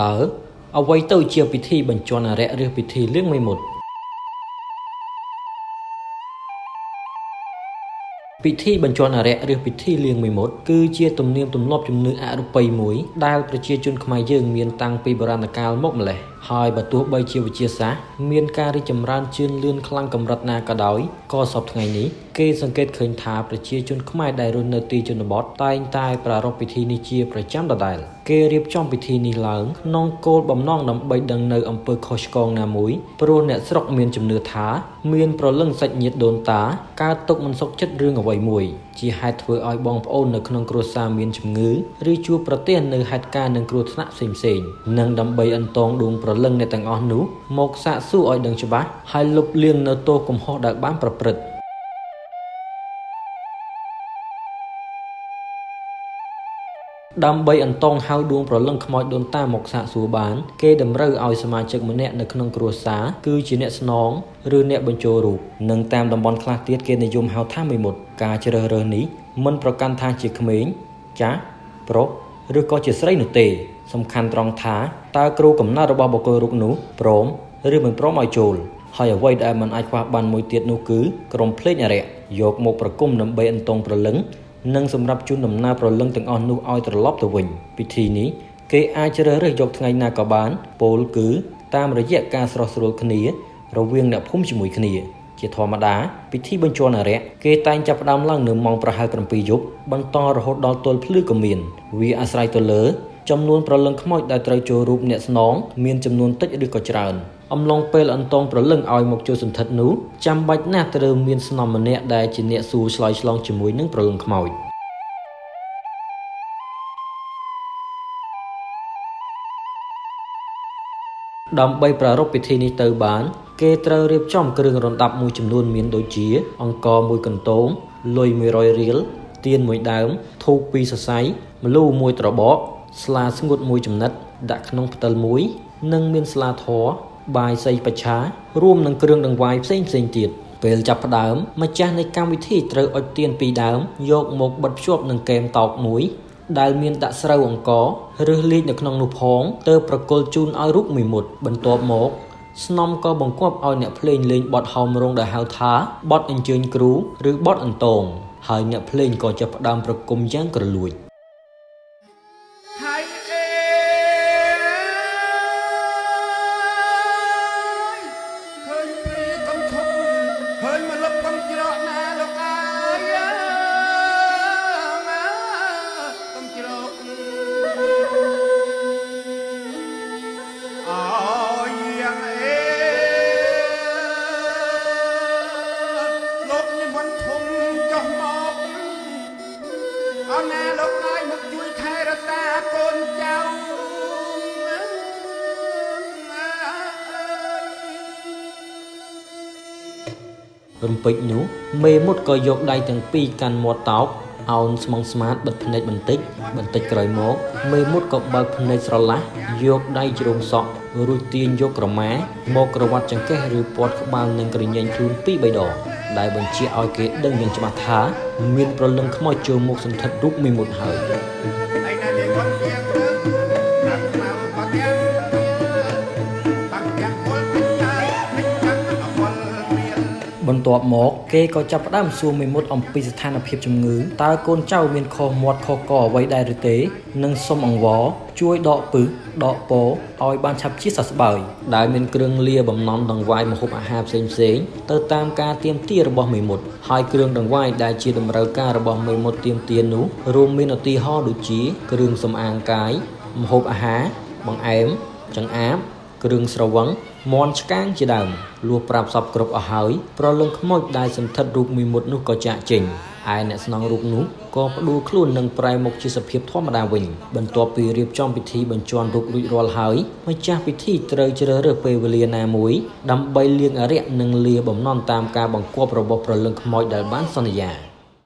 តើអ្វីទៅជាពិធីបញ្ជាន់អារក្សឬពិធីលៀងមេមត់ពិធីបញ្ជាន់អារក្សឬពិធីលៀងមេមត់គឺជាទំនៀមទម្លាប់ជំនឿអរូបីមួយដែលប្រជាជនខ្មែរយើងមានតាំងពីបុរាណកាលមកម្ល៉េះ ហើយបើទោះបីជាវិទ្យាសាស្ត្រមានការរីកចម្រើនជឿនលឿនខ្លាំងកម្រិតណាក៏ដោយក៏សពថ្ងៃនេះគេសង្កេតឃើញថាប្រជាជនខ្មែរដែលរស់នៅទីជនបទតែងតែប្រារព្ធពិធីនេះជាប្រចាំដដែលគេរៀបចំពិធីនេះឡើងក្នុងគោលបំណងដើម្បីដឹងនៅអំពើខុសឆ្គងណាមួយព្រោះអ្នកស្រុកមានជំនឿថា មានប្រលឹងសាច់ញាតិដូនតាកើតទុកមិនសុខចិត្តរឿងអ្វីមួយជាហេតុធ្វើឲ្យបងប្អូននៅក្នុងគ្រួសារមានជំងឺឬជួបប្រទះនៅហេតុការណ៍នឹងគ្រោះថ្នាក់ផ្សេងៗនិងដើម្បីអន្តងដួងប្រលឹងអ្នកទាំងអស់នោះមកសាកសួរឲ្យដឹងច្បាស់ហើយលុបលាងនៅទោសកំហុសដែលបានប្រព្រឹត្ត ដើម្បីអន្តងហៅដួងប្រលឹងខ្មោចដូនតាមកសាកសួរបាន គេតម្រូវឲ្យសមាជិកម្នាក់នៅក្នុងគ្រួសារគឺជាអ្នកស្នងឬអ្នកបញ្ចូលរូបនិងតាមតំបន់ខ្លះទៀតគេនិយមហៅថាមេមត់ការជ្រើសរើសនេះមិនប្រកាន់ថាជាក្មេងចាស់ប្រុសឬក៏ជាស្រីនោះទេ សំខាន់ត្រង់ថាតើគ្រូកំណត់របស់បុគ្គលរូបនោះព្រមឬមិនព្រមឲ្យចូលហើយអ្វីដែលមិនអាចខ្វះបានមួយទៀតនោះគឺក្រុមភ្លេងអរិយយកមកប្រគំដើម្បីអន្តងប្រលឹង និងសម្រាប់ជូនដំណើរប្រលឹងទាំងអស់នោះឲ្យត្រឡប់ទៅវិញពិធីនេះគេអាចជ្រើសរើសយកថ្ងៃណាក៏បានពោលគឺតាមរយៈការស្រោះស្រួលគ្នា រវាងអ្នកភូមិជាមួយគ្នា ជាធម្មតាពិធីបញ្ជាន់អារក្សគេតែងចាប់ផ្ដើមឡើងនៅម៉ោងប្រហែល7យប់បន្តរហូតដល់ទល់ភ្លឺក៏មាន វាអាស្រ័យទៅលើ ចំនួនប្រលឹងខ្មោចដែលត្រូវចូលរូបអ្នកស្នងមានចំនួនតិចឬក៏ច្រើនអំឡុងពេលអន្តងប្រលឹងឲ្យមកចូលសន្ធិដ្ឋនោះចាំបាច់ណាស់ត្រូវមានស្នំម្នាក់ដែលជាអ្នកសួរឆ្លើយឆ្លងជាមួយនឹងប្រលឹងខ្មោចដើម្បីប្រារព្ធពិធីនេះទៅបាន គេត្រូវរៀបចំគ្រឿងរណ្ដាប់មួយចំនួនមានដូចជា អង្ករមួយកន្ទងលុយ100រៀលទៀនមួយដើមធូបពីរសរសៃម្លូមួយត្របក ស្លាស្ងួតមួយចំណិតដាក់ក្នុងផ្តិលមួយ និងមានស្លាធរបាយសីបច្ឆារួមនឹងគ្រឿងដង្វាយផ្សេងផ្សេងទៀតពេលចាប់ផ្ដើមម្ចាស់នៃកម្មវិធីត្រូវអុជទៀនពីរដើមយកមកបិទភ្ជាប់នឹងកែមតោកមួយដែលមានដាក់ស្រូវអង្ករឬលីកនៅក្នុងនោះផងទៅប្រគល់ជូនឲ្យរូបមួយមុតបន្ទាប់មកស្នំក៏បង្គាប់ឲ្យអ្នកភ្លេងលេងបទហោមរងដែលហៅថាបទអញ្ជើញគ្រូឬបទអន្តងហើយអ្នកភ្លេងក៏ចាប់ផ្ដើមប្រគំយ៉ាងក្រលួច រំពេចនោះមេមុតក៏យកដៃទាំងពីរកាន់មាត់តោកអោនស្មងស្មាតបិទភ្នែកបន្តិច បន្តិចក្រោយមកមេមុតក៏បើកភ្នែកស្រឡះយកដៃជ្រងសក់រួចទាញយកក្រមាមកក្រវ៉ាត់ចង្កេះឬពាត់ក្បាលនឹងក្រញែងខ្លួនពីរបីដងដែលបញ្ជាក់ឲ្យគេដឹងយ៉ាងច្បាស់ថា មានប្រលឹងខ្មោចចូលមកសន្ធិដ្ឋរូបមេមត់ហើយ បន្ទាប់មកគេក៏ចាប់ផ្ដើមសួរមេមត់អំពីស្ថានភាពជំងឺតើកូនចៅមានខុសមាត់ខុសកអ្វីដែរឬទេ និងសុំអង្វរជួយដកពឹសដកពោឲ្យបានឆាប់ជាសះស្បើយដែលមានគ្រឿងលាបំណំដង្វាយម្ហូបអាហារផ្សេងផ្សេងទៅតាមការទៀមទារបស់មេមត់ហើយគ្រឿងដង្វាយដែលជាតម្រូវការរបស់មេមត់ទៀមទានោះរួមមានឧទាហរណ៍ដូចជា គ្រឿងសម្អាងកាយម្ហូបអាហារបង្អែមចង្អាប គ្រឿងស្រវឹងមន់ឆ្កាងជាដើមលួសប្រាប់សពគ្រប់អស់ហើយប្រលឹងខ្មោចដែលសន្ធិដ្ឋរូបមីមុតនោះក៏ចាក់ចេញឯអ្នកស្នងរូបនោះក៏ផ្ដួលខ្លួននឹងប្រែមុខជាសភាពធម្មតាវិញបន្ទាប់ពីរៀបចំពិធីបញ្ជាន់រូបរួចរាល់ហើយម្ចាស់ពិធីត្រូវជ្រើសរើសពេលវេលាណាមួយដើម្បីលៀងអរិយនិងលាបំណន់តាមការបង្គាប់របស់ប្រលឹងខ្មោចដែលបានសន្យា